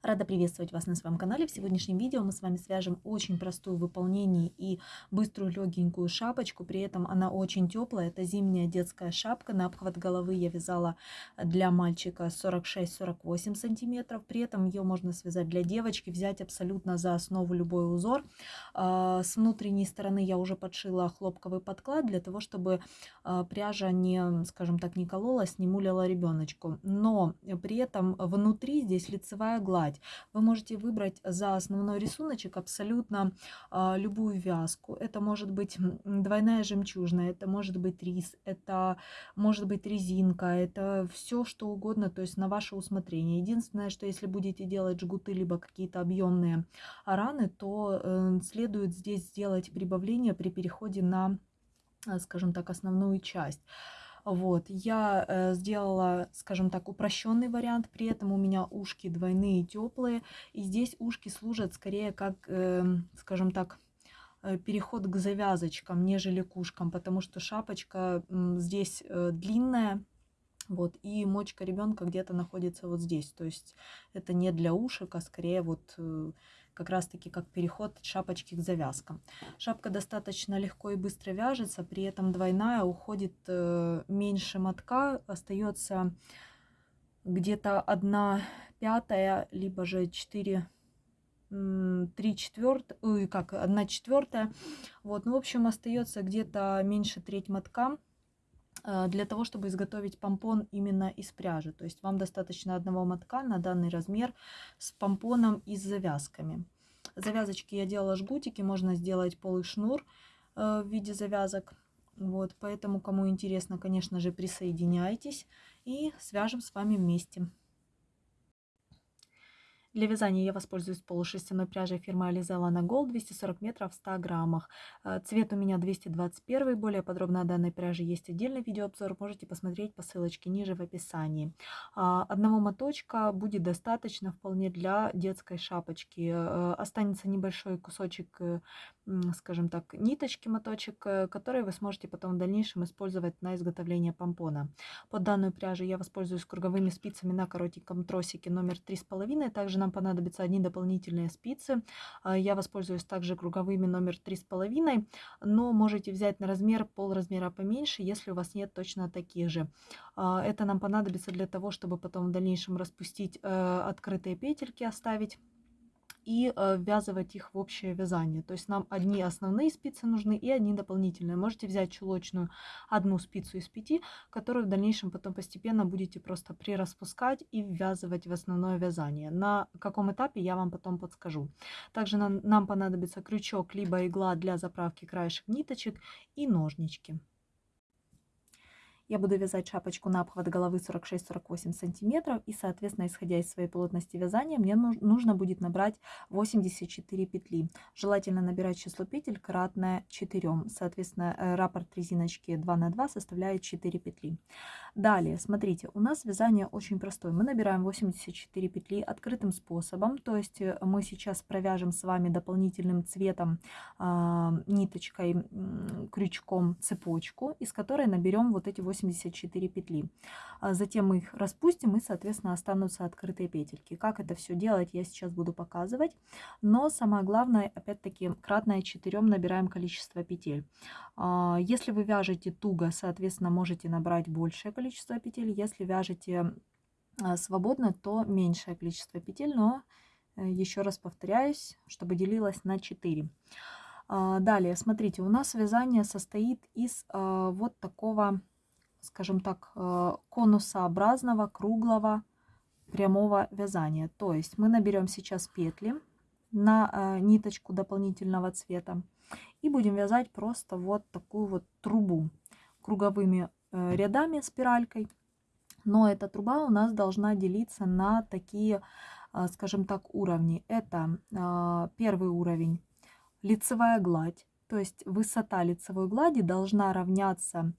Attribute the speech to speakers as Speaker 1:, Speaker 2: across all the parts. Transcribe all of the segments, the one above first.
Speaker 1: Рада приветствовать вас на своем канале. В сегодняшнем видео мы с вами свяжем очень простую в выполнении и быструю легенькую шапочку. При этом она очень теплая. Это зимняя детская шапка. На обхват головы я вязала для мальчика 46-48 сантиметров. При этом ее можно связать для девочки, взять абсолютно за основу любой узор. А, с внутренней стороны я уже подшила хлопковый подклад для того, чтобы а, пряжа не, скажем так, не кололась, не мулила ребеночку. Но при этом внутри здесь лицевая гладь вязать. Вы можете выбрать за основной рисуночек абсолютно а, любую вязку. Это может быть двойная жемчужная, это может быть рис, это может быть резинка, это все что угодно, то есть на ваше усмотрение. Единственное, что если будете делать жгуты, либо какие-то объемные раны, то э, следует здесь сделать прибавление при переходе на, скажем так, основную часть. Вот, я э, сделала, скажем так, упрощенный вариант, при этом у меня ушки двойные, теплые, и здесь ушки служат скорее как, э, скажем так, э, переход к завязочкам, нежели к ушкам, потому что шапочка э, здесь э, длинная, вот, и мочка ребенка где-то находится вот здесь, то есть это не для ушек, а скорее вот... Как раз таки как переход от шапочки к завязкам. Шапка достаточно легко и быстро вяжется, при этом двойная уходит э, меньше мотка, остается где-то 1 пятая, либо же 4 3 четвертая, как, 1 четвертая. Вот, ну, в общем, остается где-то меньше треть мотка для того, чтобы изготовить помпон именно из пряжи. То есть вам достаточно одного мотка на данный размер с помпоном и с завязками. Завязочки я делала жгутики, можно сделать полый шнур э, в виде завязок. Вот, поэтому, кому интересно, конечно же, присоединяйтесь и свяжем с вами вместе. Для вязания я воспользуюсь полушерстяной пряжей фирмы Alizella на Gold 240 метров в 100 граммах. Э, цвет у меня 221. Более подробно о данной пряже есть отдельный видеообзор. Можете посмотреть по ссылочке ниже в описании. А, одного моточка будет достаточно вполне для детской шапочки. Э, останется небольшой кусочек, э, скажем так, ниточки моточек, который вы сможете потом в дальнейшем использовать на изготовление помпона. Под данную пряжу я воспользуюсь круговыми спицами на коротеньком тросике номер 3,5. Также на нам понадобятся одни дополнительные спицы. А, я воспользуюсь также круговыми номер 3,5, но можете взять на размер пол размера поменьше, если у вас нет точно таких же. А, это нам понадобится для того, чтобы потом в дальнейшем распустить э, открытые петельки, оставить и э, ввязывать их в общее вязание. То есть нам одни основные спицы нужны и одни дополнительные. Можете взять чулочную одну спицу из пяти, которую в дальнейшем потом постепенно будете просто прираспускать и ввязывать в основное вязание. На каком этапе я вам потом подскажу. Также нам, нам понадобится крючок либо игла для заправки краешек ниточек и ножнички. Я буду вязать шапочку на обхват головы 46-48 сантиметров. И, соответственно, исходя из своей плотности вязания, мне нужно будет набрать 84 петли. Желательно набирать число петель кратное 4. Соответственно, э, раппорт резиночки 2 на 2 составляет 4 петли. Далее, смотрите, у нас вязание очень простое. Мы набираем 84 петли открытым способом. То есть э, мы сейчас провяжем с вами дополнительным цветом, э, ниточкой, крючком цепочку, из которой наберем вот эти 84 84 петли. А затем мы их распустим и, соответственно, останутся открытые петельки. Как это все делать, я сейчас буду показывать. Но самое главное, опять-таки, кратное 4 набираем количество петель. А, если вы вяжете туго, соответственно, можете набрать большее количество петель. Если вяжете а, свободно, то меньшее количество петель, но э, еще раз повторяюсь, чтобы делилось на 4. Далее, смотрите, у нас вязание состоит из вот такого скажем так, конусообразного, круглого, прямого вязания. То есть мы наберем сейчас петли на ниточку дополнительного цвета и будем вязать просто вот такую вот трубу круговыми рядами спиралькой. Но эта труба у нас должна делиться на такие, скажем так, уровни. Это первый уровень лицевая гладь. То есть высота лицевой глади должна равняться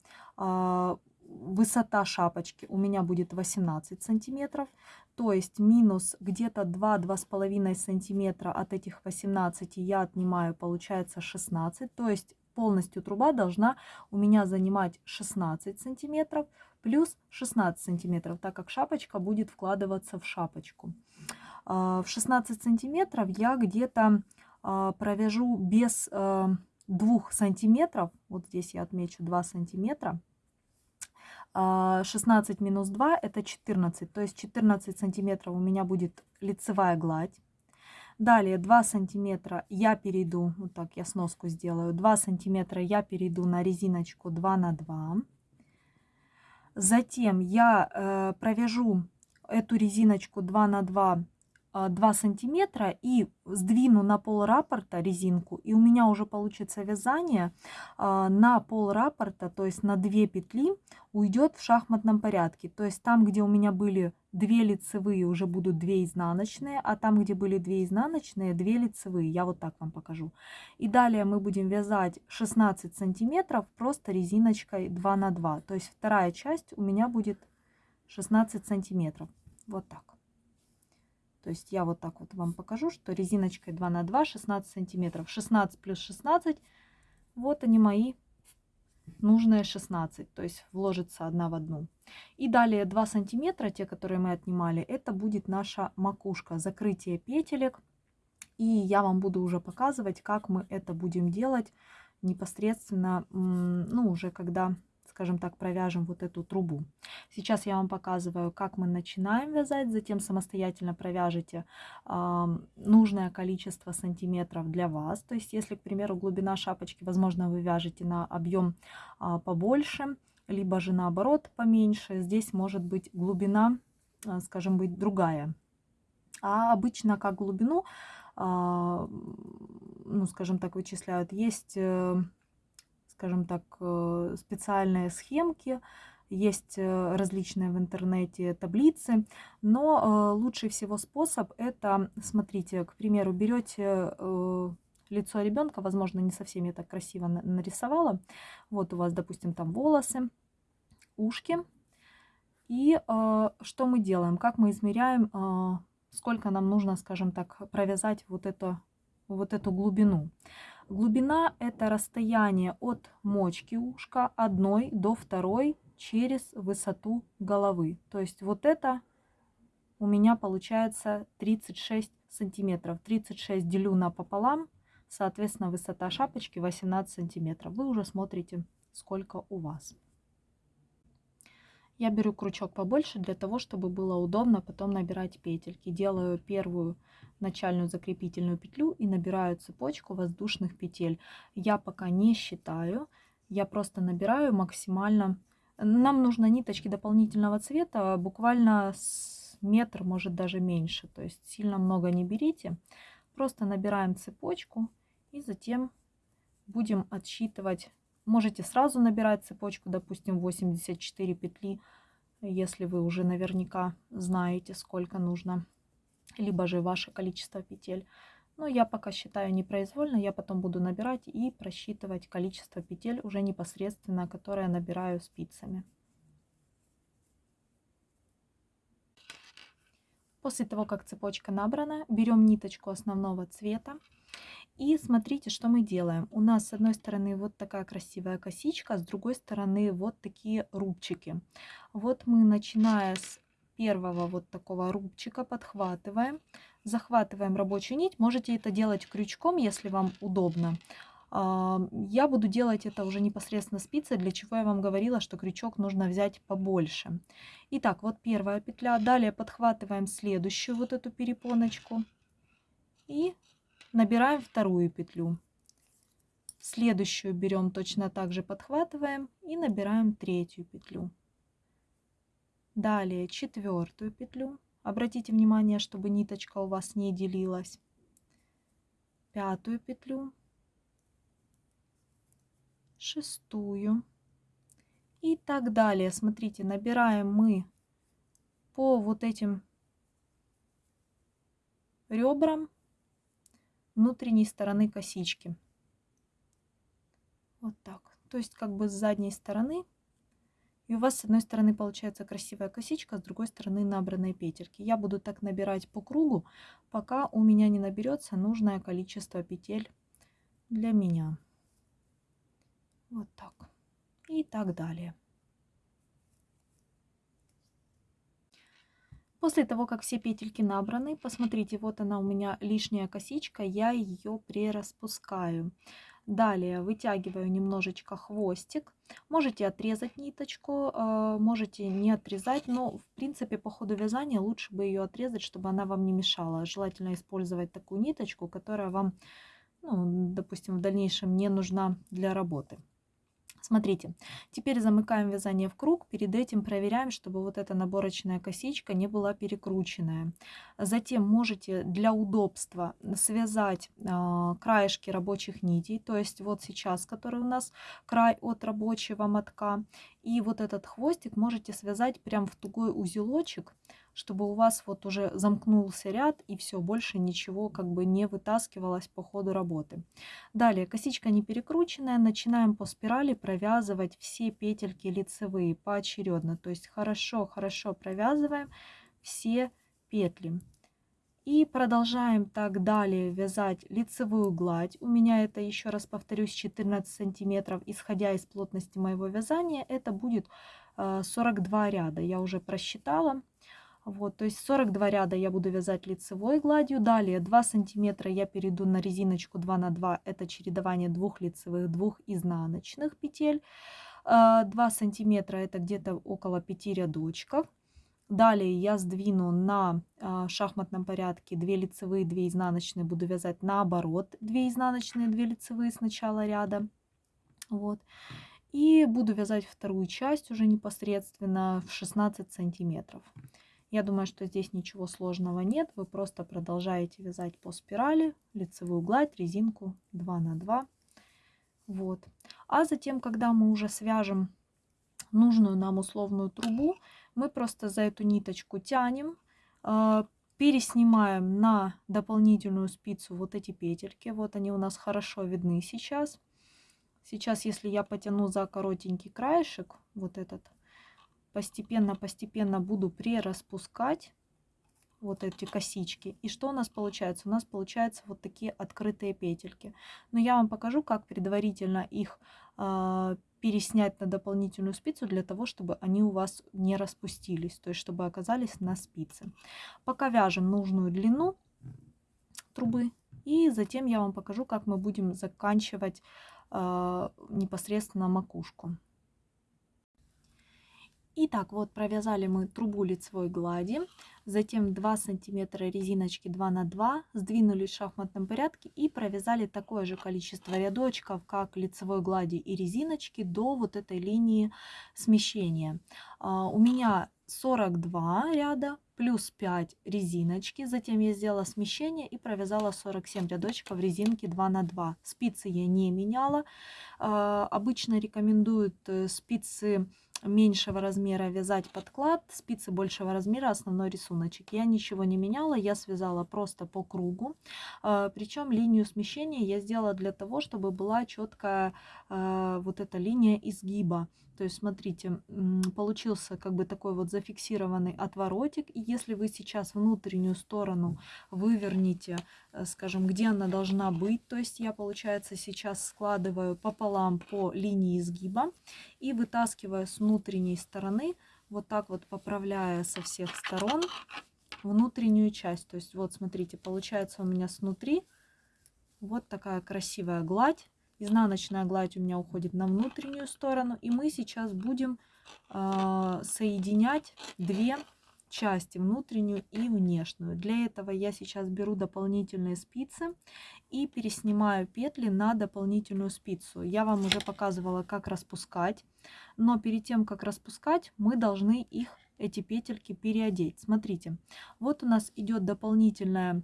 Speaker 1: высота шапочки у меня будет 18 сантиметров, то есть минус где-то 2-2,5 сантиметра от этих 18 я отнимаю, получается 16, то есть полностью труба должна у меня занимать 16 сантиметров плюс 16 сантиметров, так как шапочка будет вкладываться в шапочку. В 16 сантиметров я где-то провяжу без 2 сантиметров. Вот здесь я отмечу 2 сантиметра. 16 минус 2 это 14. То есть 14 сантиметров у меня будет лицевая гладь. Далее 2 сантиметра я перейду, вот так я сноску сделаю, 2 сантиметра я перейду на резиночку 2 на 2. Затем я э, провяжу эту резиночку 2 на 2 2 а, сантиметра и сдвину на пол раппорта резинку и у меня уже получится вязание а, на пол раппорта то есть на 2 петли уйдет в шахматном порядке. То есть там где у меня были 2 лицевые уже будут 2 изнаночные а там где были 2 изнаночные 2 лицевые. Я вот так вам покажу. И далее мы будем вязать 16 сантиметров просто резиночкой 2 на 2 то есть вторая часть у меня будет 16 сантиметров. Вот так то есть я вот так вот вам покажу, что резиночкой 2 на 2 16 сантиметров. 16 плюс 16, вот они мои нужные 16, то есть вложится одна в одну. И далее 2 сантиметра, те, которые мы отнимали, это будет наша макушка, закрытие петелек. И я вам буду уже показывать, как мы это будем делать непосредственно, ну, уже когда скажем так, провяжем вот эту трубу. Сейчас я вам показываю, как мы начинаем вязать, затем самостоятельно провяжете э, нужное количество сантиметров для вас. То есть, если, к примеру, глубина шапочки, возможно, вы вяжете на объем э, побольше, либо же наоборот поменьше, здесь может быть глубина, э, скажем, быть другая. А обычно как глубину, э, ну, скажем так, вычисляют, есть... Э, скажем так, э, специальные схемки, есть э, различные в интернете таблицы, но э, лучший всего способ это, смотрите, к примеру, берете лицо ребенка, возможно, не совсем я так красиво нарисовала. Вот у вас, допустим, там волосы, ушки. И что мы делаем? Как мы измеряем, сколько нам нужно, скажем так, провязать вот, это, вот эту глубину? Глубина – это расстояние от мочки ушка одной до второй через высоту головы. То есть вот это у меня получается 36 сантиметров. 36 делю на пополам, соответственно, высота шапочки 18 сантиметров. Вы уже смотрите, сколько у вас. Я беру крючок побольше для того, чтобы было удобно потом набирать петельки. Делаю первую начальную закрепительную петлю и набираю цепочку воздушных петель. Я пока не считаю, я просто набираю максимально. Нам нужно ниточки дополнительного цвета, буквально с метр, может даже меньше. То есть сильно много не берите. Просто набираем цепочку и затем будем отсчитывать Можете сразу набирать цепочку, допустим, 84 петли, если вы уже наверняка знаете, сколько нужно, либо же ваше количество петель. Но я пока считаю непроизвольно, я потом буду набирать и просчитывать количество петель уже непосредственно, которое набираю спицами. После того, как цепочка набрана, берем ниточку основного цвета и смотрите, что мы делаем. У нас с одной стороны вот такая красивая косичка, с другой стороны вот такие рубчики. Вот мы, начиная с первого вот такого рубчика, подхватываем, захватываем рабочую нить. Можете это делать крючком, если вам удобно. А, я буду делать это уже непосредственно спицей, для чего я вам говорила, что крючок нужно взять побольше. Итак, вот первая петля. Далее подхватываем следующую вот эту перепоночку. И набираем вторую петлю. Следующую берем точно так же подхватываем и набираем третью петлю. Далее четвертую петлю. Обратите внимание, чтобы ниточка у вас не делилась. Пятую петлю. Шестую. И так далее. Смотрите, набираем мы по вот этим ребрам внутренней стороны косички. Вот так. То есть как бы с задней стороны. И у вас с одной стороны получается красивая косичка, с другой стороны набранные петельки. Я буду так набирать по кругу, пока у меня не наберется нужное количество петель для меня. Вот так. И так далее. После того, как все петельки набраны, посмотрите, вот она у меня лишняя косичка, я ее прираспускаю. Далее вытягиваю немножечко хвостик. Можете отрезать ниточку, а, можете не отрезать, но в принципе по ходу вязания лучше бы ее отрезать, чтобы она вам не мешала. Желательно использовать такую ниточку, которая вам, ну, допустим, в дальнейшем не нужна для работы. Смотрите, теперь замыкаем вязание в круг. Перед этим проверяем, чтобы вот эта наборочная косичка не была перекрученная. Затем можете для удобства связать э, краешки рабочих нитей. То есть вот сейчас, который у нас край от рабочего мотка. И вот этот хвостик можете связать прям в тугой узелочек чтобы у вас вот уже замкнулся ряд и все, больше ничего как бы не вытаскивалось по ходу работы. Далее, косичка не перекрученная, начинаем по спирали провязывать все петельки лицевые поочередно. То есть хорошо-хорошо провязываем все петли. И продолжаем так далее вязать лицевую гладь. У меня это, еще раз повторюсь, 14 сантиметров. Исходя из плотности моего вязания, это будет 42 э, ряда. Я уже просчитала. Вот, то есть 42 ряда я буду вязать лицевой гладью. Далее 2 сантиметра я перейду на резиночку 2 на 2. Это чередование двух лицевых, двух изнаночных петель. 2 а, сантиметра это где-то около 5 рядочков. Далее я сдвину на а, шахматном порядке 2 лицевые, 2 изнаночные. Буду вязать наоборот 2 изнаночные, 2 лицевые с начала ряда. Вот. И буду вязать вторую часть уже непосредственно в 16 сантиметров. Я думаю, что здесь ничего сложного нет. Вы просто продолжаете вязать по спирали, лицевую гладь, резинку 2 на 2. Вот. А затем, когда мы уже свяжем нужную нам условную трубу, мы просто за эту ниточку тянем, а, переснимаем на дополнительную спицу вот эти петельки. Вот они у нас хорошо видны сейчас. Сейчас, если я потяну за коротенький краешек, вот этот, постепенно-постепенно буду прираспускать вот эти косички. И что у нас получается? У нас получаются вот такие открытые петельки. Но я вам покажу, как предварительно их э, переснять на дополнительную спицу, для того, чтобы они у вас не распустились, то есть чтобы оказались на спице. Пока вяжем нужную длину трубы. И затем я вам покажу, как мы будем заканчивать э, непосредственно макушку. Итак, вот провязали мы трубу лицевой глади, затем 2 сантиметра резиночки 2 на 2, сдвинули в шахматном порядке и провязали такое же количество рядочков, как лицевой глади и резиночки до вот этой линии смещения. А, у меня 42 ряда плюс 5 резиночки. Затем я сделала смещение и провязала 47 рядочков резинки 2 на 2. Спицы я не меняла. А, обычно рекомендуют э, спицы меньшего размера вязать подклад, спицы большего размера основной рисуночек. Я ничего не меняла, я связала просто по кругу. А, Причем линию смещения я сделала для того, чтобы была четкая вот эта линия изгиба. То есть, смотрите, получился как бы такой вот зафиксированный отворотик. И если вы сейчас внутреннюю сторону выверните, э, скажем, где она должна быть, то есть я, получается, сейчас складываю пополам по линии изгиба и вытаскиваю с внутренней стороны, вот так вот поправляя со всех сторон внутреннюю часть. То есть вот смотрите, получается у меня снутри вот такая красивая гладь Изнаночная гладь у меня уходит на внутреннюю сторону. И мы сейчас будем э, соединять две части, внутреннюю и внешнюю. Для этого я сейчас беру дополнительные спицы и переснимаю петли на дополнительную спицу. Я вам уже показывала, как распускать, но перед тем, как распускать, мы должны их, эти петельки, переодеть. Смотрите, вот у нас идет дополнительная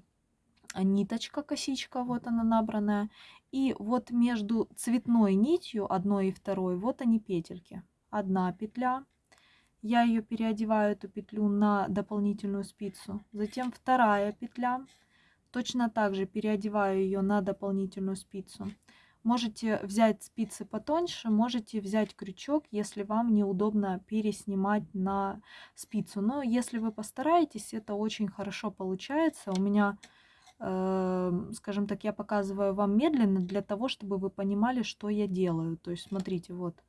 Speaker 1: ниточка, косичка, вот она набранная. И вот между цветной нитью, одной и второй, вот они петельки. Одна петля. Я ее переодеваю, эту петлю, на дополнительную спицу. Затем вторая петля. Точно так же переодеваю ее на дополнительную спицу. Можете взять спицы потоньше, можете взять крючок, если вам неудобно переснимать на спицу. Но если вы постараетесь, это очень хорошо получается. У меня скажем так, я показываю вам медленно для того, чтобы вы понимали, что я делаю. То есть, смотрите, вот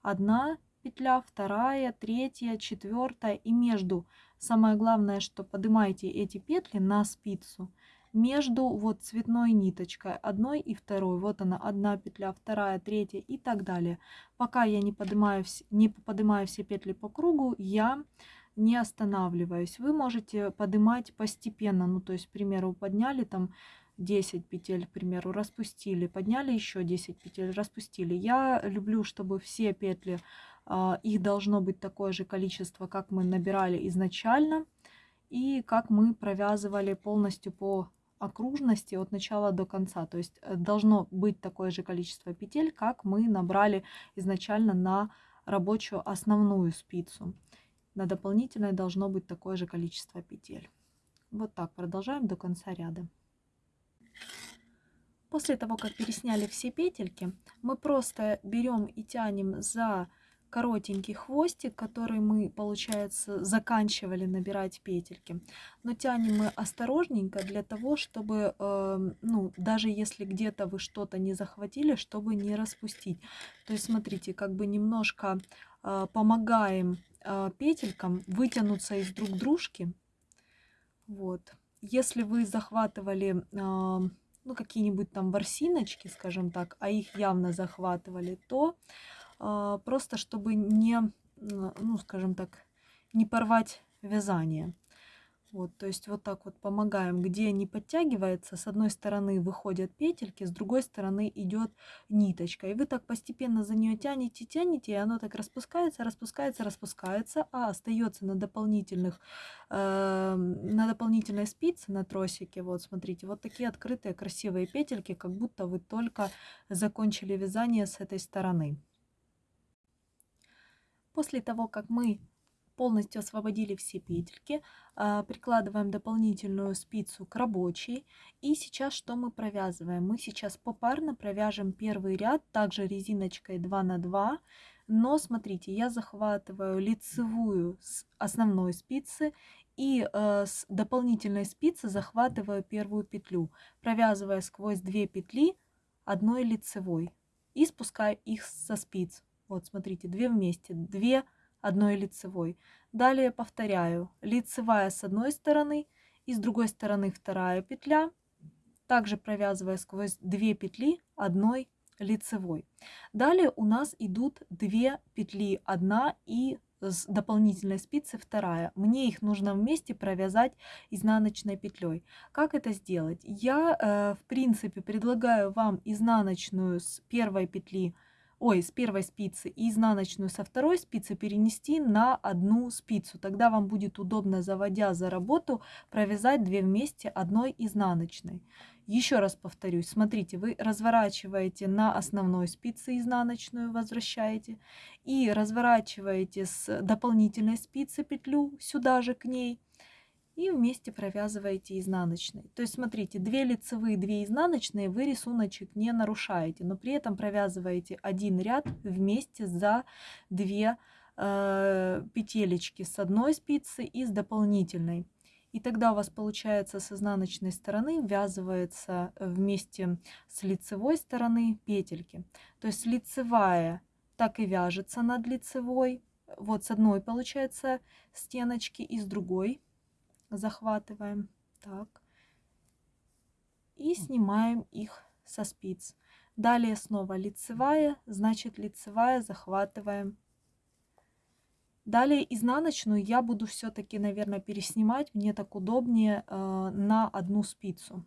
Speaker 1: одна петля, вторая, третья, четвертая и между. Самое главное, что поднимайте эти петли на спицу между вот цветной ниточкой одной и второй. Вот она, одна петля, вторая, третья и так далее. Пока я не поднимаю, не поднимаю все петли по кругу, я не останавливаюсь. Вы можете поднимать постепенно, ну то есть, к примеру, подняли там 10 петель, к примеру, распустили, подняли еще 10 петель, распустили. Я люблю, чтобы все петли, а, их должно быть такое же количество, как мы набирали изначально, и как мы провязывали полностью по окружности от начала до конца. То есть э, должно быть такое же количество петель, как мы набрали изначально на рабочую основную спицу. На дополнительной должно быть такое же количество петель. Вот так продолжаем до конца ряда. После того, как пересняли все петельки, мы просто берем и тянем за коротенький хвостик, который мы, получается, заканчивали набирать петельки. Но тянем мы осторожненько для того, чтобы, э, ну, даже если где-то вы что-то не захватили, чтобы не распустить. То есть, смотрите, как бы немножко э, помогаем петелькам вытянуться из друг дружки. Вот. Если вы захватывали... Э, ну, какие-нибудь там ворсиночки, скажем так, а их явно захватывали, то а, просто чтобы не, ну, скажем так, не порвать вязание. Вот, то есть вот так вот помогаем, где не подтягивается, с одной стороны выходят петельки, с другой стороны идет ниточка. И вы так постепенно за нее тянете, тянете, и оно так распускается, распускается, распускается, а остается на дополнительных, э, на дополнительной спице, на тросике, вот смотрите, вот такие открытые красивые петельки, как будто вы только закончили вязание с этой стороны. После того, как мы полностью освободили все петельки, а, прикладываем дополнительную спицу к рабочей. И сейчас что мы провязываем? Мы сейчас попарно провяжем первый ряд, также резиночкой 2 на 2. Но смотрите, я захватываю лицевую с основной спицы и э, с дополнительной спицы захватываю первую петлю, провязывая сквозь две петли одной лицевой и спускаю их со спиц. Вот, смотрите, две вместе, две одной лицевой. Далее повторяю, лицевая с одной стороны и с другой стороны вторая петля, также провязывая сквозь две петли одной лицевой. Далее у нас идут две петли, одна и с дополнительной спицы вторая. Мне их нужно вместе провязать изнаночной петлей. Как это сделать? Я, э, в принципе, предлагаю вам изнаночную с первой петли ой, с первой спицы и изнаночную со второй спицы перенести на одну спицу. Тогда вам будет удобно, заводя за работу, провязать две вместе одной изнаночной. Еще раз повторюсь, смотрите, вы разворачиваете на основной спице изнаночную, возвращаете, и разворачиваете с дополнительной спицы петлю сюда же к ней, и вместе провязываете изнаночной. То есть смотрите, 2 лицевые, 2 изнаночные вы рисуночек не нарушаете, но при этом провязываете один ряд вместе за 2 э, петелечки с одной спицы и с дополнительной. И тогда у вас получается с изнаночной стороны ввязывается вместе с лицевой стороны петельки. То есть лицевая так и вяжется над лицевой. Вот с одной получается стеночки и с другой захватываем. Так. И снимаем их со спиц. Далее снова лицевая, значит лицевая захватываем. Далее изнаночную я буду все-таки, наверное, переснимать. Мне так удобнее э, на одну спицу.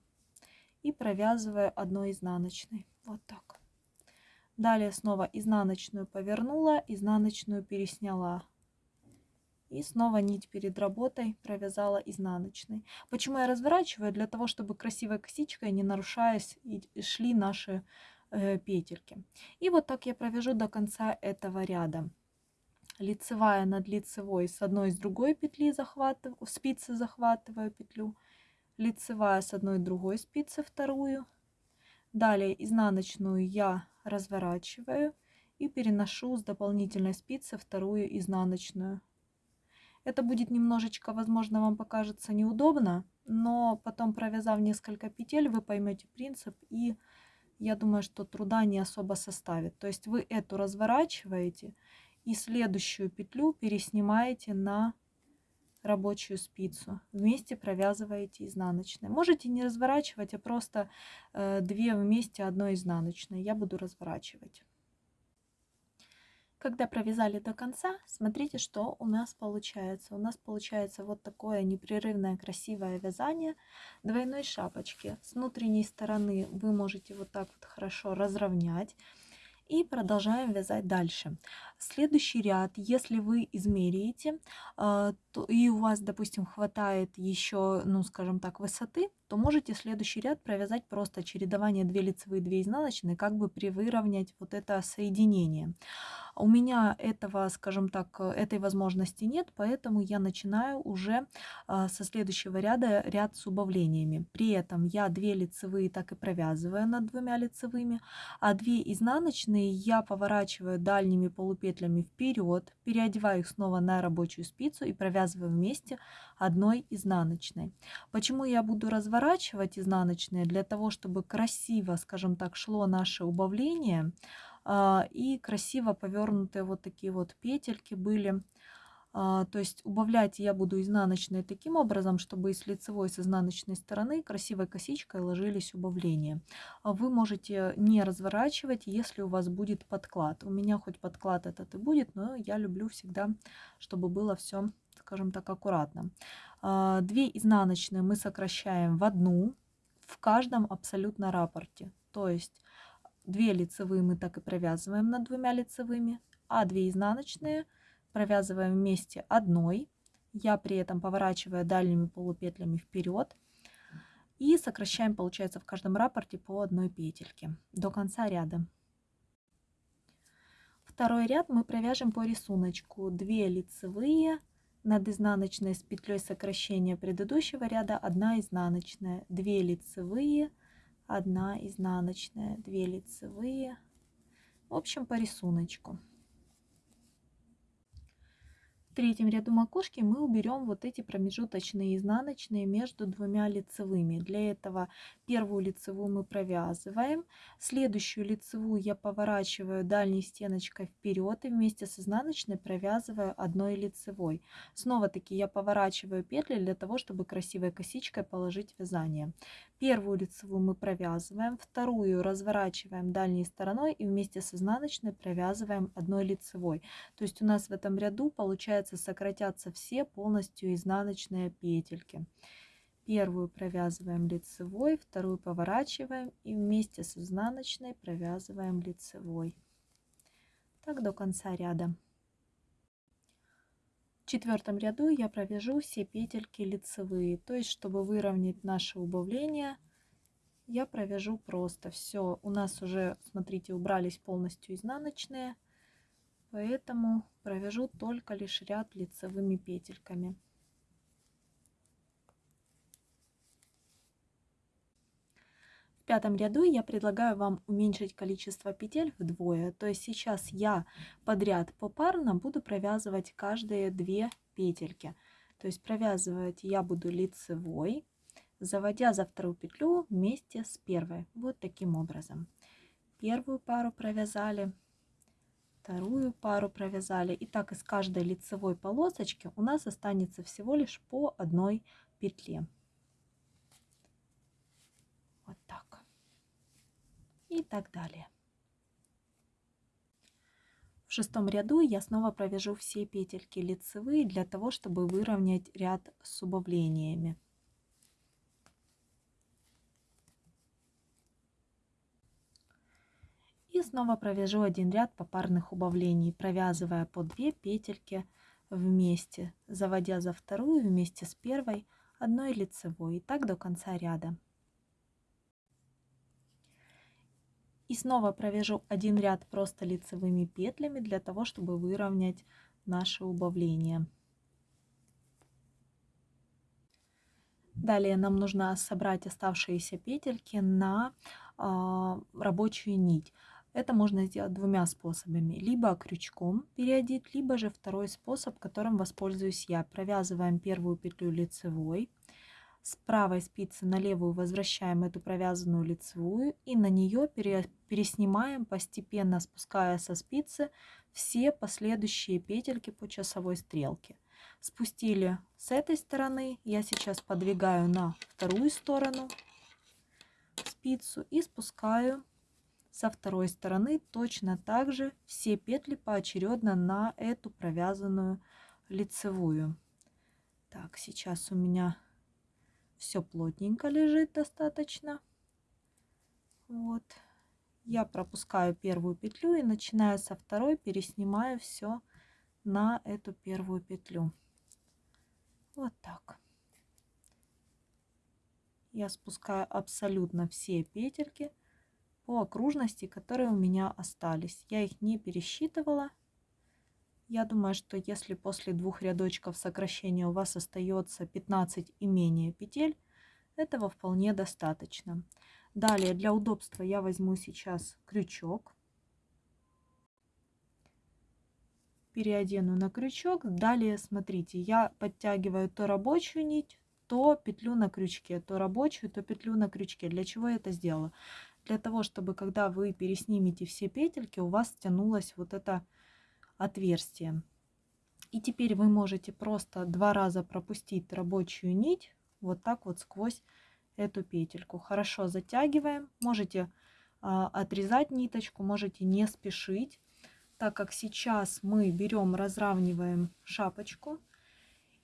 Speaker 1: И провязываю одной изнаночной. Вот так. Далее снова изнаночную повернула, изнаночную пересняла и снова нить перед работой провязала изнаночной. Почему я разворачиваю? Для того, чтобы красивой косичкой, не нарушаясь, шли наши э, петельки. И вот так я провяжу до конца этого ряда. Лицевая над лицевой с одной и с другой петли захватываю, спицы захватываю петлю. Лицевая с одной и другой спицы вторую. Далее изнаночную я разворачиваю и переношу с дополнительной спицы вторую изнаночную это будет немножечко, возможно, вам покажется неудобно, но потом, провязав несколько петель, вы поймете принцип, и я думаю, что труда не особо составит. То есть вы эту разворачиваете и следующую петлю переснимаете на рабочую спицу. Вместе провязываете изнаночной. Можете не разворачивать, а просто э, две вместе одной изнаночной. Я буду разворачивать. Когда провязали до конца, смотрите, что у нас получается. У нас получается вот такое непрерывное красивое вязание двойной шапочки. С внутренней стороны вы можете вот так вот хорошо разровнять. И продолжаем вязать дальше. Следующий ряд, если вы измеряете, а, то, и у вас, допустим, хватает еще, ну, скажем так, высоты, то можете следующий ряд провязать просто чередование 2 лицевые, 2 изнаночные, как бы привыровнять вот это соединение. У меня этого, скажем так, этой возможности нет, поэтому я начинаю уже а, со следующего ряда ряд с убавлениями. При этом я 2 лицевые так и провязываю над двумя лицевыми, а 2 изнаночные я поворачиваю дальними полупетлями вперед, переодеваю их снова на рабочую спицу и провязываю вместе одной изнаночной. Почему я буду разворачивать изнаночные? Для того, чтобы красиво, скажем так, шло наше убавление, а, и красиво повернутые вот такие вот петельки были. А, то есть убавлять я буду изнаночные таким образом, чтобы и с лицевой, и с изнаночной стороны красивой косичкой ложились убавления. А вы можете не разворачивать, если у вас будет подклад. У меня хоть подклад этот и будет, но я люблю всегда, чтобы было все, скажем так, аккуратно. Две изнаночные мы сокращаем в одну в каждом абсолютно рапорте. То есть 2 лицевые мы так и провязываем над двумя лицевыми, а 2 изнаночные провязываем вместе одной. Я при этом поворачиваю дальними полупетлями вперед и сокращаем, получается, в каждом рапорте по одной петельке до конца ряда. Второй ряд мы провяжем по рисунку 2 лицевые над изнаночной с петлей сокращения предыдущего ряда 1 изнаночная, 2 лицевые, 1 изнаночная, 2 лицевые. В общем, по рисунку третьем ряду макушки мы уберем вот эти промежуточные изнаночные между двумя лицевыми. Для этого первую лицевую мы провязываем, следующую лицевую я поворачиваю дальней стеночкой вперед и вместе с изнаночной провязываю одной лицевой. Снова таки я поворачиваю петли для того, чтобы красивой косичкой положить вязание. Первую лицевую мы провязываем, вторую разворачиваем дальней стороной и вместе с изнаночной провязываем одной лицевой. То есть у нас в этом ряду получается сократятся все полностью изнаночные петельки. Первую провязываем лицевой, вторую поворачиваем и вместе с изнаночной провязываем лицевой. Так до конца ряда. В четвертом ряду я провяжу все петельки лицевые, то есть чтобы выровнять наше убавление, я провяжу просто все. У нас уже, смотрите, убрались полностью изнаночные, поэтому провяжу только лишь ряд лицевыми петельками. В пятом ряду я предлагаю вам уменьшить количество петель вдвое. То есть сейчас я подряд попарно буду провязывать каждые две петельки. То есть провязывать я буду лицевой, заводя за вторую петлю вместе с первой. Вот таким образом. Первую пару провязали, вторую пару провязали. И так из каждой лицевой полосочки у нас останется всего лишь по одной петле. Вот так и так далее. В шестом ряду я снова провяжу все петельки лицевые для того, чтобы выровнять ряд с убавлениями. И снова провяжу один ряд попарных убавлений, провязывая по 2 петельки вместе, заводя за вторую вместе с первой одной лицевой. И так до конца ряда. И снова провяжу один ряд просто лицевыми петлями для того, чтобы выровнять наше убавление. Далее нам нужно собрать оставшиеся петельки на э, рабочую нить. Это можно сделать двумя способами. Либо крючком переодеть, либо же второй способ, которым воспользуюсь я. Провязываем первую петлю лицевой, с правой спицы на левую возвращаем эту провязанную лицевую и на нее переснимаем, постепенно спуская со спицы все последующие петельки по часовой стрелке. Спустили с этой стороны, я сейчас подвигаю на вторую сторону спицу и спускаю со второй стороны точно так же все петли поочередно на эту провязанную лицевую. Так, сейчас у меня все плотненько лежит достаточно. Вот. Я пропускаю первую петлю и начиная со второй переснимаю все на эту первую петлю. Вот так. Я спускаю абсолютно все петельки по окружности, которые у меня остались. Я их не пересчитывала. Я думаю, что если после двух рядочков сокращения у вас остается 15 и менее петель, этого вполне достаточно. Далее, для удобства я возьму сейчас крючок. Переодену на крючок. Далее, смотрите, я подтягиваю то рабочую нить, то петлю на крючке, то рабочую, то петлю на крючке. Для чего я это сделала? для того, чтобы когда вы переснимете все петельки, у вас тянулось вот это отверстие. И теперь вы можете просто два раза пропустить рабочую нить вот так вот сквозь эту петельку. Хорошо затягиваем. Можете а, отрезать ниточку, можете не спешить, так как сейчас мы берем, разравниваем шапочку,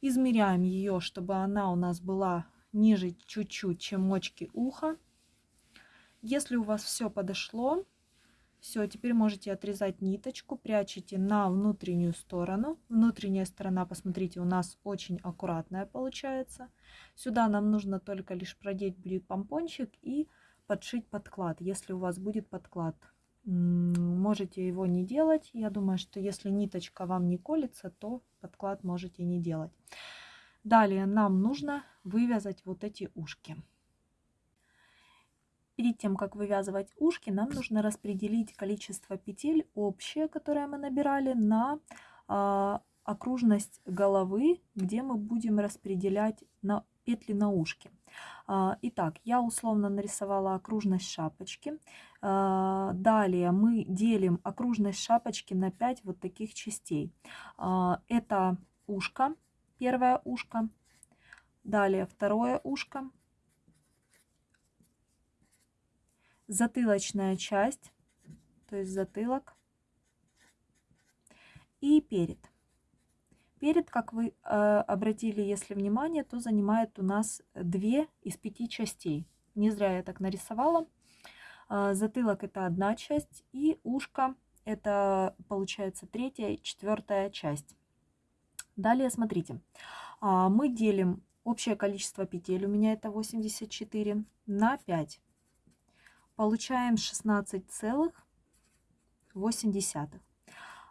Speaker 1: измеряем ее, чтобы она у нас была ниже чуть-чуть, чем мочки уха. Если у вас все подошло, все, теперь можете отрезать ниточку, прячете на внутреннюю сторону. Внутренняя сторона, посмотрите, у нас очень аккуратная получается. Сюда нам нужно только лишь продеть будет помпончик и подшить подклад, если у вас будет подклад. Можете его не делать. Я думаю, что если ниточка вам не колется, то подклад можете не делать. Далее нам нужно вывязать вот эти ушки. Перед тем, как вывязывать ушки, нам нужно распределить количество петель общее, которое мы набирали, на а, окружность головы, где мы будем распределять на петли на ушки. А, итак, я условно нарисовала окружность шапочки. А, далее мы делим окружность шапочки на 5 вот таких частей. Это ушко, первое ушко, далее второе ушко, затылочная часть, то есть затылок и перед. Перед, как вы э, обратили, если внимание, то занимает у нас две из пяти частей. Не зря я так нарисовала. Э, затылок это одна часть и ушко это получается третья и четвертая часть. Далее смотрите, э, мы делим общее количество петель, у меня это 84, на 5 получаем 16,8.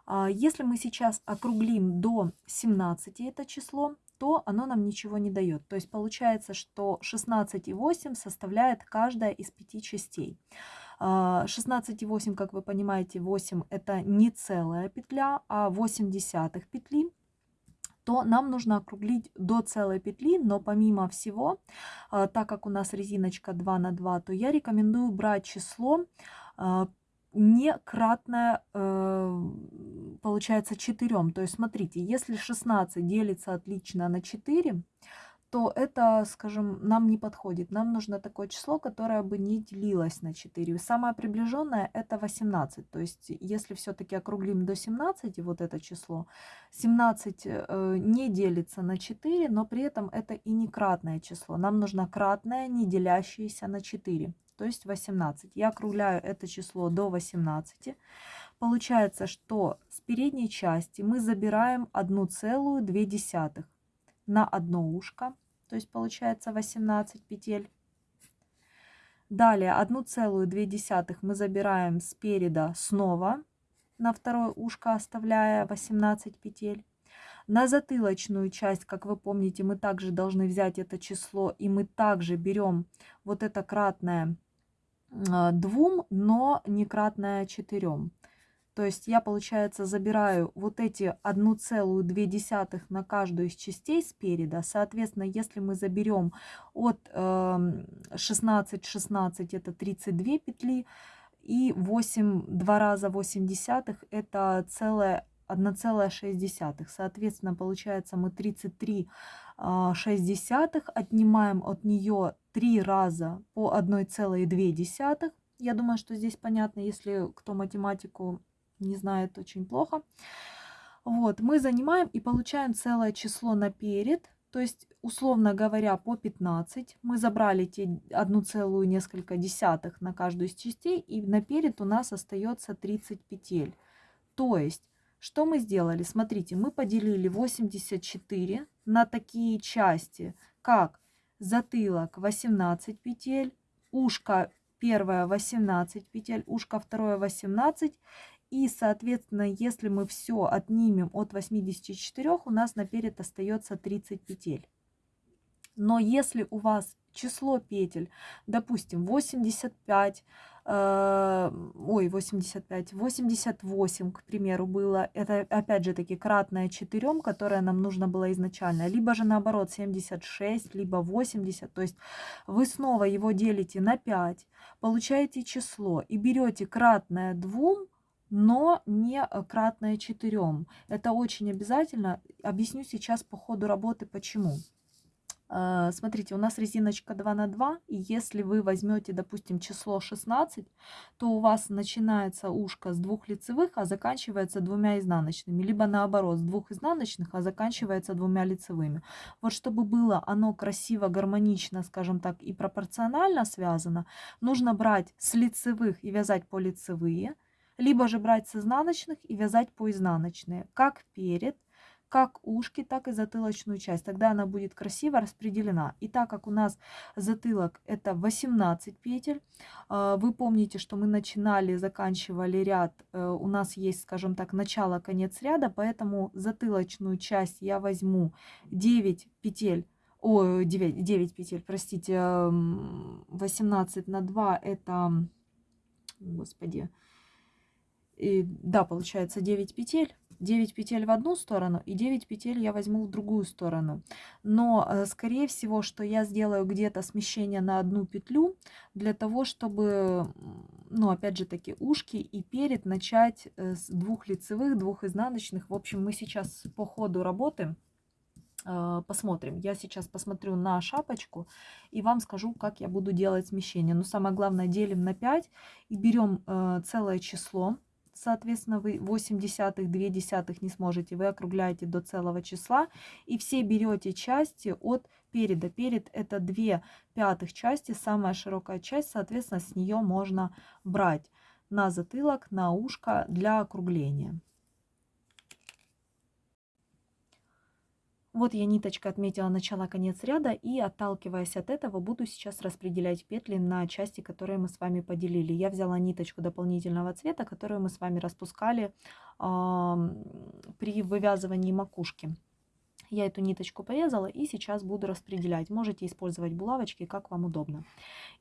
Speaker 1: А, если мы сейчас округлим до 17 это число, то оно нам ничего не дает. То есть получается, что 16,8 составляет каждая из пяти частей. 16,8, а, как вы понимаете, 8 это не целая петля, а 8 десятых петли то нам нужно округлить до целой петли, но помимо всего, а, так как у нас резиночка 2 на 2, то я рекомендую брать число а, не кратное, э, получается, 4. То есть, смотрите, если 16 делится отлично на 4, то это, скажем, нам не подходит. Нам нужно такое число, которое бы не делилось на 4. Самое приближенное это 18. То есть, если все-таки округлим до 17, вот это число, 17 э, не делится на 4, но при этом это и не кратное число. Нам нужно кратное, не делящееся на 4, то есть 18. Я округляю это число до 18. Получается, что с передней части мы забираем 1,2 на одно ушко, то есть получается 18 петель. Далее 1,2 мы забираем спереда снова на второе ушко, оставляя 18 петель. На затылочную часть, как вы помните, мы также должны взять это число, и мы также берем вот это кратное 2, но не кратное 4. То есть я, получается, забираю вот эти 1,2 на каждую из частей спереда. Соответственно, если мы заберем от 16, 16 это 32 петли, и 8, 2 раза 8 десятых это целая 1,6. Соответственно, получается мы 33 6 отнимаем от нее 3 раза по 1,2. Я думаю, что здесь понятно, если кто математику не знает, очень плохо. Вот, мы занимаем и получаем целое число наперед, то есть, условно говоря, по 15. Мы забрали те одну целую несколько десятых на каждую из частей, и наперед у нас остается 30 петель. То есть, что мы сделали? Смотрите, мы поделили 84 на такие части, как затылок 18 петель, ушко первое 18 петель, ушко второе 18. И, соответственно, если мы все отнимем от 84, у нас наперед остается 30 петель. Но если у вас число петель, допустим, 85, э, ой, 85, 88, к примеру, было, это опять же таки кратное 4, которое нам нужно было изначально, либо же наоборот 76, либо 80, то есть вы снова его делите на 5, получаете число и берете кратное 2, но не кратное 4. Это очень обязательно. Объясню сейчас по ходу работы почему. А, смотрите, у нас резиночка 2 на 2, и если вы возьмете, допустим, число 16, то у вас начинается ушко с двух лицевых, а заканчивается двумя изнаночными, либо наоборот, с двух изнаночных, а заканчивается двумя лицевыми. Вот чтобы было оно красиво, гармонично, скажем так, и пропорционально связано, нужно брать с лицевых и вязать по лицевые, либо же брать с изнаночных и вязать по изнаночные, как перед, как ушки, так и затылочную часть. Тогда она будет красиво распределена. И так как у нас затылок это 18 петель, а, вы помните, что мы начинали, заканчивали ряд, э, у нас есть, скажем так, начало, конец ряда, поэтому затылочную часть я возьму 9 петель о, 9, 9 петель, простите, 18 на 2 это, господи, и, да, получается 9 петель. 9 петель в одну сторону и 9 петель я возьму в другую сторону. Но, э, скорее всего, что я сделаю где-то смещение на одну петлю для того, чтобы, ну, опять же таки, ушки и перед начать э, с двух лицевых, двух изнаночных. В общем, мы сейчас по ходу работы э, посмотрим. Я сейчас посмотрю на шапочку и вам скажу, как я буду делать смещение. Но самое главное, делим на 5 и берем целое число соответственно, вы 8 десятых, 2 десятых не сможете, вы округляете до целого числа и все берете части от переда. Перед это 2 пятых части, самая широкая часть, соответственно, с нее можно брать на затылок, на ушко для округления. Вот я ниточкой отметила начало-конец ряда и отталкиваясь от этого буду сейчас распределять петли на части, которые мы с вами поделили. Я взяла ниточку дополнительного цвета, которую мы с вами распускали э, при вывязывании макушки. Я эту ниточку порезала и сейчас буду распределять. Можете использовать булавочки, как вам удобно.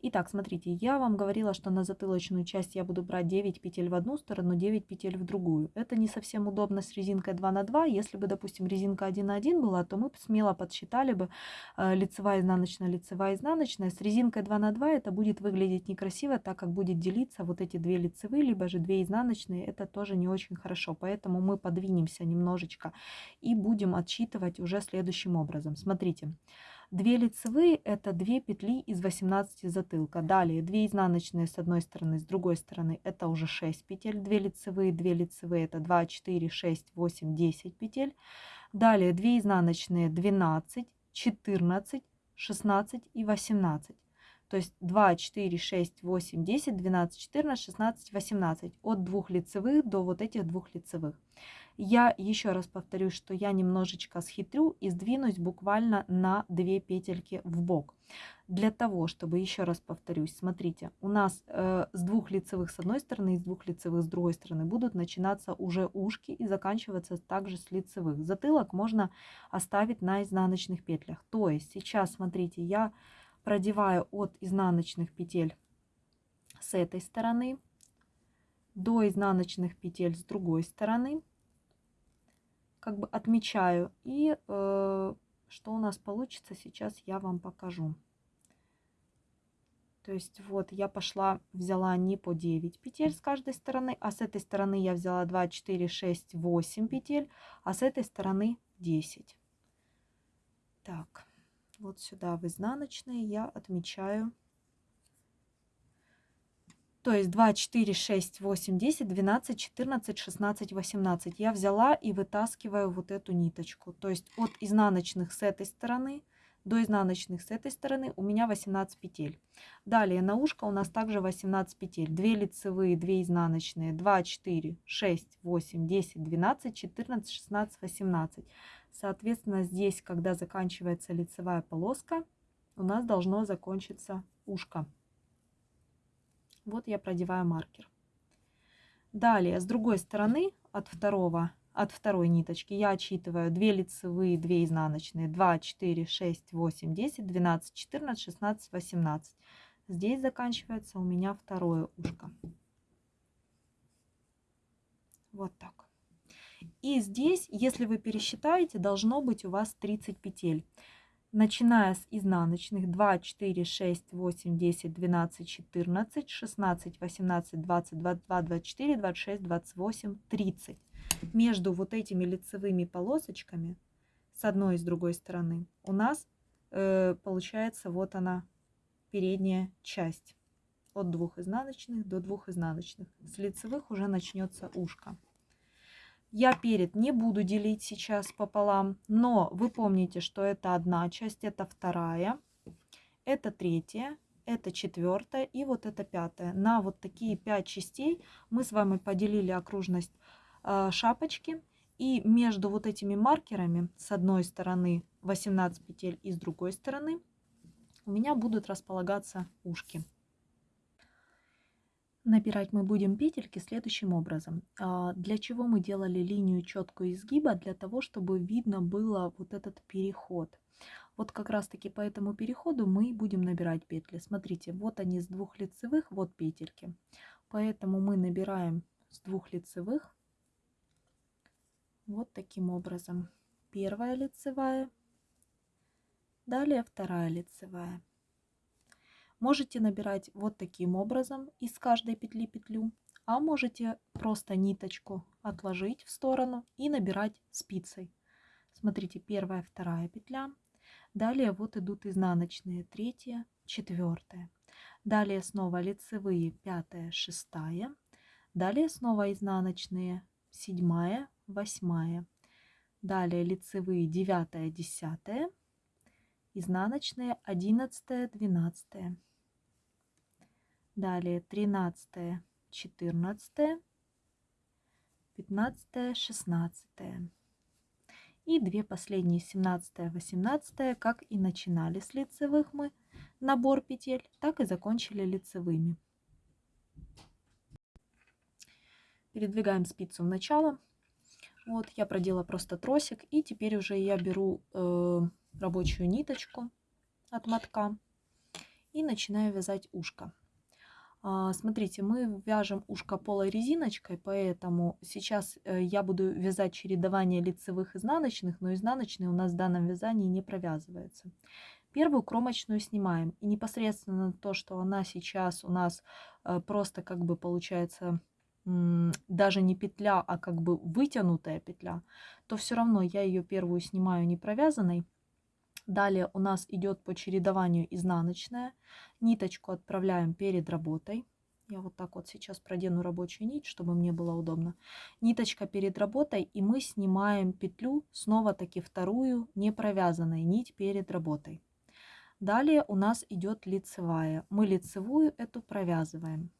Speaker 1: Итак, смотрите, я вам говорила, что на затылочную часть я буду брать 9 петель в одну сторону, 9 петель в другую. Это не совсем удобно с резинкой 2 на 2. Если бы, допустим, резинка 1 на 1 была, то мы смело подсчитали бы э, лицевая, изнаночная, лицевая, изнаночная. С резинкой 2 на 2 это будет выглядеть некрасиво, так как будет делиться вот эти две лицевые, либо же две изнаночные. Это тоже не очень хорошо. Поэтому мы подвинемся немножечко и будем отсчитывать уже следующим образом. Смотрите, 2 лицевые это 2 петли из 18 затылка. Далее 2 изнаночные с одной стороны, с другой стороны это уже 6 петель. 2 лицевые, 2 лицевые это 2, 4, 6, 8, 10 петель. Далее 2 изнаночные 12, 14, 16 и 18. То есть 2, 4, 6, 8, 10, 12, 14, 16, 18. От двух лицевых до вот этих двух лицевых. Я еще раз повторюсь, что я немножечко схитрю и сдвинусь буквально на 2 петельки в бок. Для того, чтобы, еще раз повторюсь, смотрите, у нас э, с двух лицевых с одной стороны и с двух лицевых с другой стороны будут начинаться уже ушки и заканчиваться также с лицевых. Затылок можно оставить на изнаночных петлях. То есть сейчас, смотрите, я продеваю от изнаночных петель с этой стороны до изнаночных петель с другой стороны. Как бы отмечаю. И э, что у нас получится, сейчас я вам покажу. То есть вот я пошла, взяла не по 9 петель с каждой стороны, а с этой стороны я взяла 2, 4, 6, 8 петель, а с этой стороны 10. Так, вот сюда в изнаночные я отмечаю. То есть 2, 4, 6, 8, 10, 12, 14, 16, 18. Я взяла и вытаскиваю вот эту ниточку. То есть от изнаночных с этой стороны до изнаночных с этой стороны у меня 18 петель. Далее на ушко у нас также 18 петель. 2 лицевые, 2 изнаночные, 2, 4, 6, 8, 10, 12, 14, 16, 18. Соответственно, здесь, когда заканчивается лицевая полоска, у нас должно закончиться ушко. Вот я продеваю маркер. Далее, с другой стороны, от второго от второй ниточки я отсчитываю 2 лицевые, 2 изнаночные, 2, 4, 6, 8, 10, 12, 14, 16, 18. Здесь заканчивается у меня второе ушко. Вот так. И здесь, если вы пересчитаете, должно быть у вас 30 петель. Начиная с изнаночных 2, 4, 6, 8, 10, 12, 14, 16, 18, 20, 22, 24, 26, 28, 30 между вот этими лицевыми полосочками с одной и с другой стороны у нас э, получается вот она передняя часть от двух изнаночных до двух изнаночных. С лицевых уже начнется ушко. Я перед не буду делить сейчас пополам, но вы помните, что это одна часть, это вторая, это третья, это четвертая и вот это пятая. На вот такие пять частей мы с вами поделили окружность а, шапочки. И между вот этими маркерами с одной стороны 18 петель и с другой стороны у меня будут располагаться ушки. Набирать мы будем петельки следующим образом. А, для чего мы делали линию четкую изгиба? Для того, чтобы видно было вот этот переход. Вот как раз таки по этому переходу мы будем набирать петли. Смотрите, вот они с двух лицевых, вот петельки. Поэтому мы набираем с двух лицевых вот таким образом. Первая лицевая, далее вторая лицевая. Можете набирать вот таким образом из каждой петли петлю, а можете просто ниточку отложить в сторону и набирать спицей. Смотрите, первая, вторая петля. Далее вот идут изнаночные, третья, четвертая. Далее снова лицевые, пятая, шестая. Далее снова изнаночные, седьмая, восьмая. Далее лицевые девятая, десятая. Изнаночные одиннадцатая, двенадцатая. Далее тринадцатая, четырнадцатая, пятнадцатая, шестнадцатая. И две последние, семнадцатая, восемнадцатая, как и начинали с лицевых мы набор петель, так и закончили лицевыми. Передвигаем спицу в начало. Вот я продела просто тросик. И теперь уже я беру э, рабочую ниточку от мотка и начинаю вязать ушко. А, смотрите, мы вяжем ушко полой резиночкой, поэтому сейчас э, я буду вязать чередование лицевых изнаночных, но изнаночные у нас в данном вязании не провязываются. Первую кромочную снимаем. И непосредственно то, что она сейчас у нас э, просто как бы получается даже не петля, а как бы вытянутая петля, то все равно я ее первую снимаю не провязанной. Далее у нас идет по чередованию изнаночная. Ниточку отправляем перед работой. Я вот так вот сейчас продену рабочую нить, чтобы мне было удобно. Ниточка перед работой, и мы снимаем петлю, снова таки вторую не провязанной нить перед работой. Далее у нас идет лицевая. Мы лицевую эту провязываем.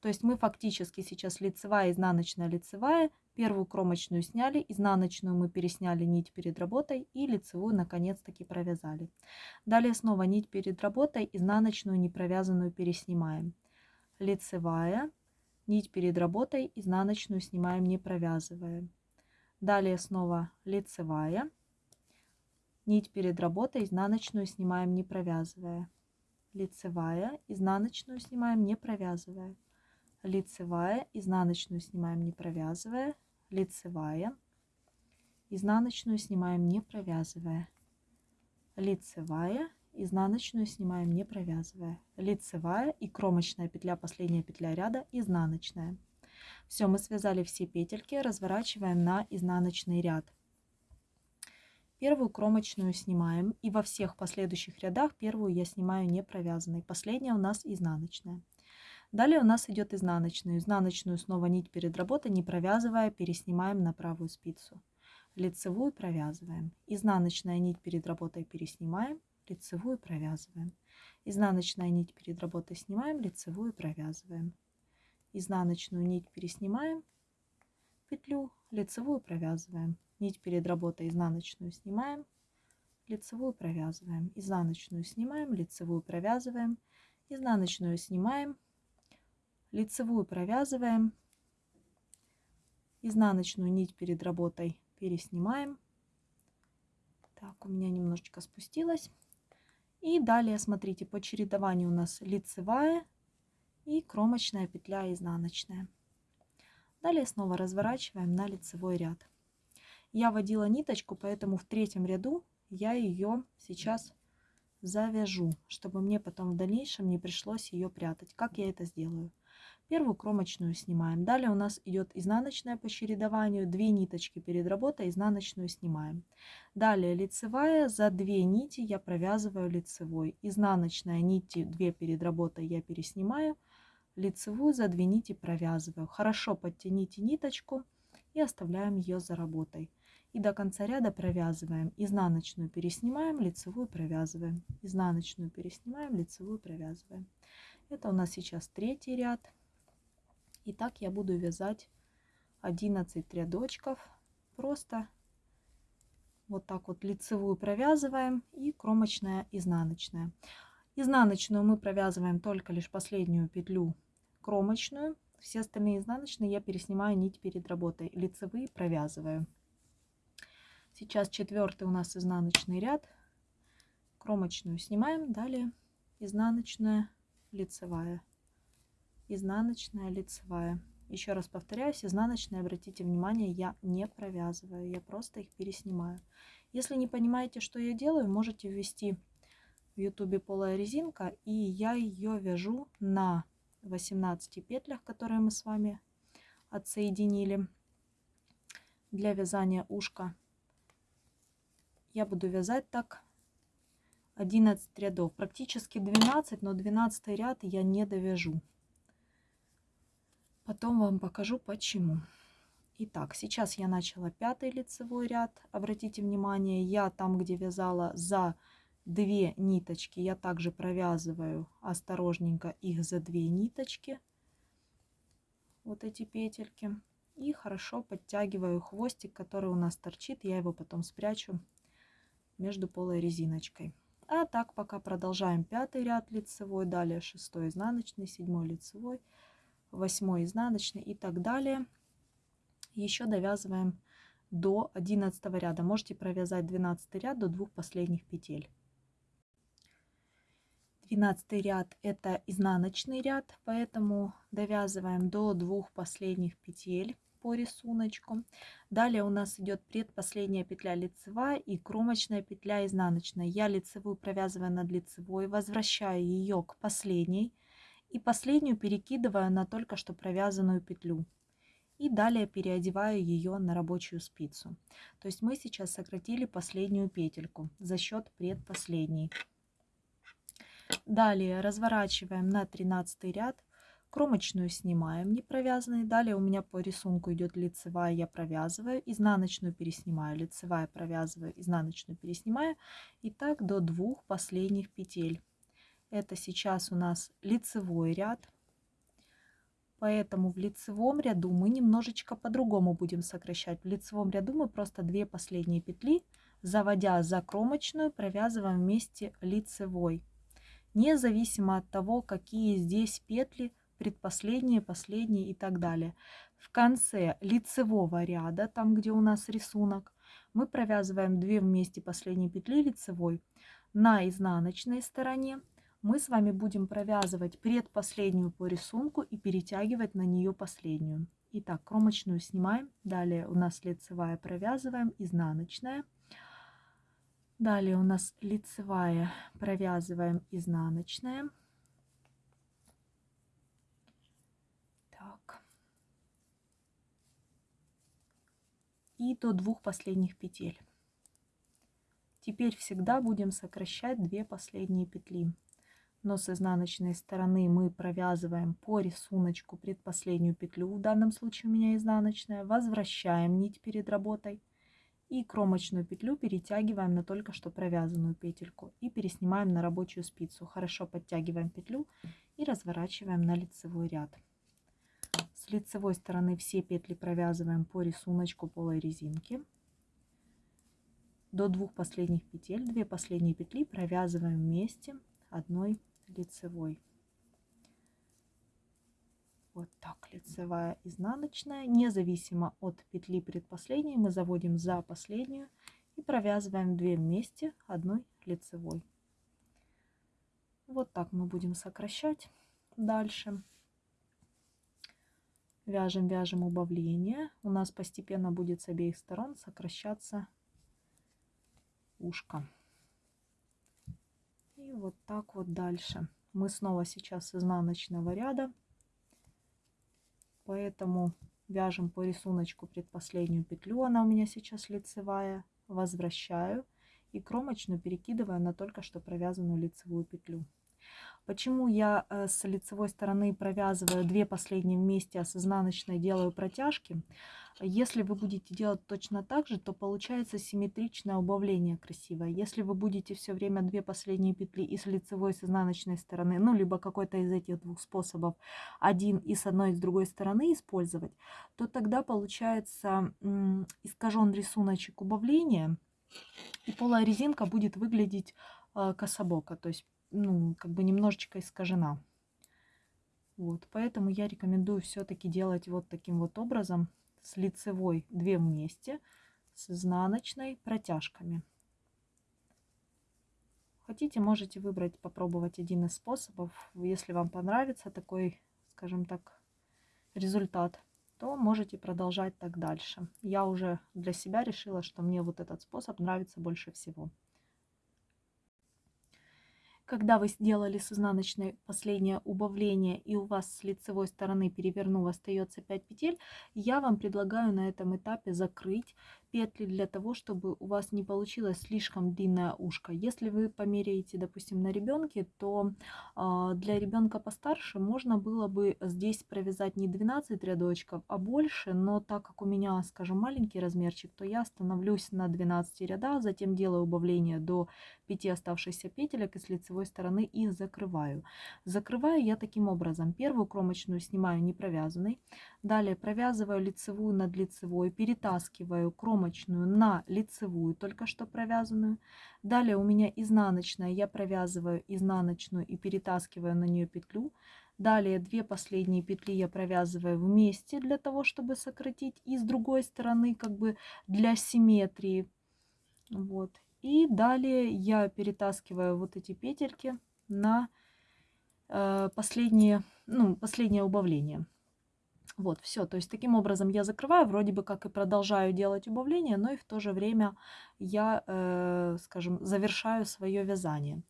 Speaker 1: То есть мы фактически сейчас лицевая, изнаночная, лицевая. Первую кромочную сняли, изнаночную мы пересняли нить перед работой и лицевую наконец-таки провязали. Далее снова нить перед работой, изнаночную не провязанную переснимаем. Лицевая, нить перед работой, изнаночную снимаем не провязывая. Далее снова лицевая, нить перед работой, изнаночную снимаем не провязывая. Лицевая, изнаночную снимаем не провязывая лицевая, изнаночную снимаем не провязывая, лицевая, изнаночную снимаем не провязывая, лицевая, изнаночную снимаем не провязывая, лицевая и кромочная петля, последняя петля ряда, изнаночная. Все, мы связали все петельки, разворачиваем на изнаночный ряд. Первую кромочную снимаем и во всех последующих рядах первую я снимаю не провязанной. Последняя у нас изнаночная. Далее у нас идет изнаночную. Изнаночную снова нить перед работой, не провязывая, переснимаем на правую спицу. Лицевую провязываем. Изнаночная нить перед работой переснимаем, лицевую провязываем. Изнаночная нить перед работой снимаем, лицевую провязываем. Изнаночную нить переснимаем, петлю, лицевую провязываем. Нить перед работой изнаночную снимаем, лицевую провязываем. Изнаночную снимаем, лицевую провязываем. Изнаночную снимаем, лицевую провязываем, изнаночную нить перед работой переснимаем. Так, у меня немножечко спустилась. И далее, смотрите, по чередованию у нас лицевая и кромочная петля изнаночная. Далее снова разворачиваем на лицевой ряд. Я водила ниточку, поэтому в третьем ряду я ее сейчас завяжу, чтобы мне потом в дальнейшем не пришлось ее прятать. Как я это сделаю? Первую кромочную снимаем. Далее у нас идет изнаночная по чередованию. Две ниточки перед работой, изнаночную снимаем. Далее лицевая. За две нити я провязываю лицевой. Изнаночная нити 2 перед работой я переснимаю. Лицевую за две нити провязываю. Хорошо подтяните ниточку и оставляем ее за работой. И до конца ряда провязываем. Изнаночную переснимаем, лицевую провязываем. Изнаночную переснимаем, лицевую провязываем. Это у нас сейчас третий ряд. И так я буду вязать 11 рядочков. Просто вот так вот лицевую провязываем и кромочная изнаночная. Изнаночную мы провязываем только лишь последнюю петлю кромочную. Все остальные изнаночные я переснимаю нить перед работой. Лицевые провязываю. Сейчас четвертый у нас изнаночный ряд. Кромочную снимаем. Далее изнаночная, лицевая изнаночная лицевая. Еще раз повторяюсь изнаночные обратите внимание я не провязываю я просто их переснимаю. Если не понимаете что я делаю можете ввести в youtube полая резинка и я ее вяжу на 18 петлях которые мы с вами отсоединили для вязания ушка. Я буду вязать так 11 рядов. Практически 12 но 12 ряд я не довяжу Потом вам покажу почему. Итак, сейчас я начала пятый лицевой ряд. Обратите внимание, я там, где вязала за две ниточки, я также провязываю осторожненько их за две ниточки. Вот эти петельки. И хорошо подтягиваю хвостик, который у нас торчит. Я его потом спрячу между полой резиночкой. А так пока продолжаем пятый ряд лицевой, далее шестой изнаночный, седьмой лицевой, 8 изнаночный и так далее. Еще довязываем до 11 ряда. Можете провязать 12 ряд до двух последних петель. 12 ряд это изнаночный ряд, поэтому довязываем до двух последних петель по рисунку. Далее у нас идет предпоследняя петля лицевая и кромочная петля изнаночная. Я лицевую провязываю над лицевой, возвращаю ее к последней и последнюю перекидываю на только что провязанную петлю. И далее переодеваю ее на рабочую спицу. То есть мы сейчас сократили последнюю петельку за счет предпоследней. Далее разворачиваем на 13 ряд. Кромочную снимаем не провязанной. Далее у меня по рисунку идет лицевая, я провязываю, изнаночную переснимаю, лицевая провязываю, изнаночную переснимаю. И так до двух последних петель. Это сейчас у нас лицевой ряд. Поэтому в лицевом ряду мы немножечко по-другому будем сокращать. В лицевом ряду мы просто две последние петли, заводя за кромочную, провязываем вместе лицевой. Независимо от того, какие здесь петли, предпоследние, последние и так далее. В конце лицевого ряда, там где у нас рисунок, мы провязываем 2 вместе последние петли лицевой на изнаночной стороне мы с вами будем провязывать предпоследнюю по рисунку и перетягивать на нее последнюю. Итак, кромочную снимаем. Далее у нас лицевая провязываем, изнаночная. Далее у нас лицевая провязываем, изнаночная. Так. И до двух последних петель. Теперь всегда будем сокращать две последние петли но с изнаночной стороны мы провязываем по рисунку предпоследнюю петлю, в данном случае у меня изнаночная, возвращаем нить перед работой и кромочную петлю перетягиваем на только что провязанную петельку и переснимаем на рабочую спицу. Хорошо подтягиваем петлю и разворачиваем на лицевой ряд. С лицевой стороны все петли провязываем по рисунку полой резинки. До двух последних петель, две последние петли провязываем вместе одной лицевой. Вот так, лицевая, изнаночная. Независимо от петли предпоследней мы заводим за последнюю и провязываем 2 вместе одной лицевой. Вот так мы будем сокращать дальше. Вяжем, вяжем убавление. У нас постепенно будет с обеих сторон сокращаться ушко. И вот так вот дальше. Мы снова сейчас изнаночного ряда. Поэтому вяжем по рисунку предпоследнюю петлю. Она у меня сейчас лицевая. Возвращаю и кромочную перекидываю на только что провязанную лицевую петлю. Почему я э, с лицевой стороны провязываю две последние вместе, а с изнаночной делаю протяжки? Если вы будете делать точно так же, то получается симметричное убавление красивое. Если вы будете все время две последние петли и с лицевой, и с изнаночной стороны, ну, либо какой-то из этих двух способов, один и с одной, и с другой стороны использовать, то тогда получается искажен рисуночек убавления, и полая резинка будет выглядеть э, кособоко, то есть ну, как бы немножечко искажена. Вот, поэтому я рекомендую все-таки делать вот таким вот образом, с лицевой 2 вместе, с изнаночной протяжками. Хотите, можете выбрать, попробовать один из способов. Если вам понравится такой, скажем так, результат, то можете продолжать так дальше. Я уже для себя решила, что мне вот этот способ нравится больше всего. Когда вы сделали с изнаночной последнее убавление и у вас с лицевой стороны перевернув остается 5 петель, я вам предлагаю на этом этапе закрыть петли для того, чтобы у вас не получилось слишком длинное ушко. Если вы померяете, допустим, на ребенке, то э, для ребенка постарше можно было бы здесь провязать не 12 рядочков, а больше, но так как у меня, скажем, маленький размерчик, то я становлюсь на 12 рядах, затем делаю убавление до 5 оставшихся петелек и с лицевой стороны их закрываю. Закрываю я таким образом. Первую кромочную снимаю не провязанной, далее провязываю лицевую над лицевой, перетаскиваю кромочную кромочную на лицевую, только что провязанную. Далее у меня изнаночная, я провязываю изнаночную и перетаскиваю на нее петлю. Далее две последние петли я провязываю вместе для того, чтобы сократить. И с другой стороны, как бы для симметрии. Вот. И далее я перетаскиваю вот эти петельки на э, последнее, ну, последнее убавление. Вот, все. То есть таким образом я закрываю, вроде бы как и продолжаю делать убавление, но и в то же время я, э, скажем, завершаю свое вязание.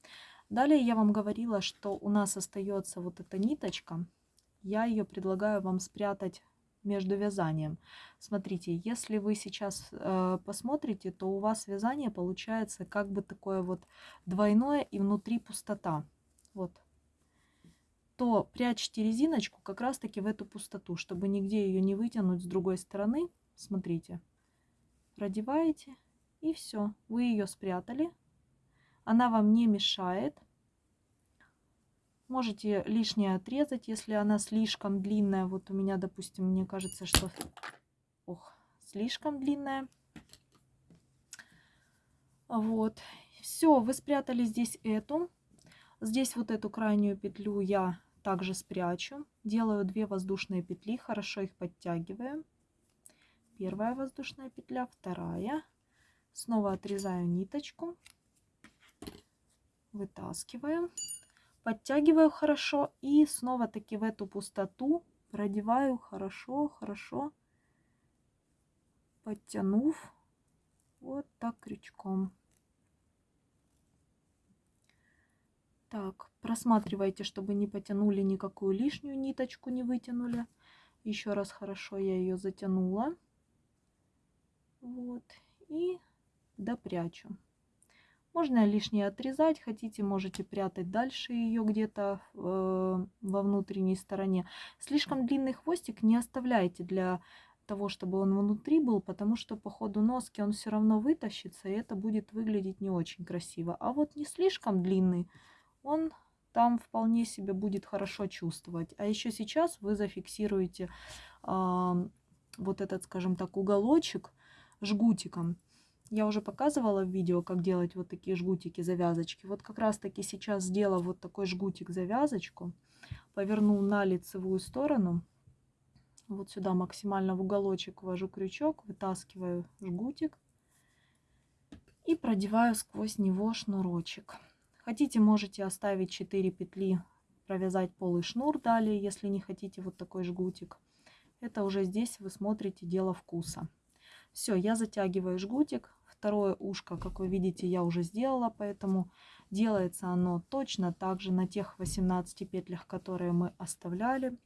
Speaker 1: Далее я вам говорила, что у нас остается вот эта ниточка. Я ее предлагаю вам спрятать между вязанием. Смотрите, если вы сейчас э, посмотрите, то у вас вязание получается как бы такое вот двойное и внутри пустота. Вот, то прячьте резиночку как раз таки в эту пустоту, чтобы нигде ее не вытянуть с другой стороны. Смотрите, продеваете и все, вы ее спрятали. Она вам не мешает. Можете лишнее отрезать, если она слишком длинная. Вот у меня, допустим, мне кажется, что ох, слишком длинная. Вот. Все, вы спрятали здесь эту. Здесь вот эту крайнюю петлю я также спрячу. Делаю 2 воздушные петли, хорошо их подтягиваю. Первая воздушная петля, вторая. Снова отрезаю ниточку, вытаскиваю. Подтягиваю хорошо и снова таки в эту пустоту продеваю хорошо, хорошо, подтянув вот так крючком. Так, просматривайте, чтобы не потянули никакую лишнюю ниточку, не вытянули. Еще раз хорошо я ее затянула. Вот. И допрячу. Можно лишнее отрезать, хотите, можете прятать дальше ее где-то э, во внутренней стороне. Слишком длинный хвостик не оставляйте для того, чтобы он внутри был, потому что по ходу носки он все равно вытащится, и это будет выглядеть не очень красиво. А вот не слишком длинный, он там вполне себе будет хорошо чувствовать. А еще сейчас вы зафиксируете э, вот этот, скажем так, уголочек жгутиком. Я уже показывала в видео, как делать вот такие жгутики, завязочки. Вот как раз таки сейчас сделала вот такой жгутик, завязочку. Поверну на лицевую сторону. Вот сюда максимально в уголочек ввожу крючок, вытаскиваю жгутик и продеваю сквозь него шнурочек. Хотите, можете оставить 4 петли, провязать полый шнур далее, если не хотите вот такой жгутик. Это уже здесь вы смотрите дело вкуса. Все, я затягиваю жгутик. Второе ушко, как вы видите, я уже сделала, поэтому делается оно точно так же на тех 18 петлях, которые мы оставляли.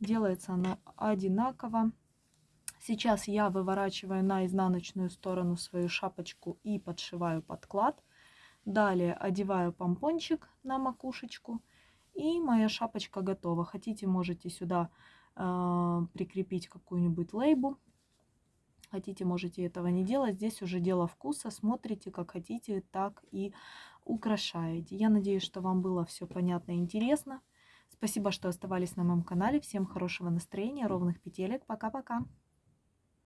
Speaker 1: Делается оно одинаково. Сейчас я выворачиваю на изнаночную сторону свою шапочку и подшиваю подклад. Далее одеваю помпончик на макушечку. И моя шапочка готова. Хотите, можете сюда э, прикрепить какую-нибудь лейбу. Хотите, можете этого не делать. Здесь уже дело вкуса. Смотрите, как хотите, так и украшаете. Я надеюсь, что вам было все понятно и интересно. Спасибо, что оставались на моем канале. Всем хорошего настроения, ровных петелек. Пока-пока.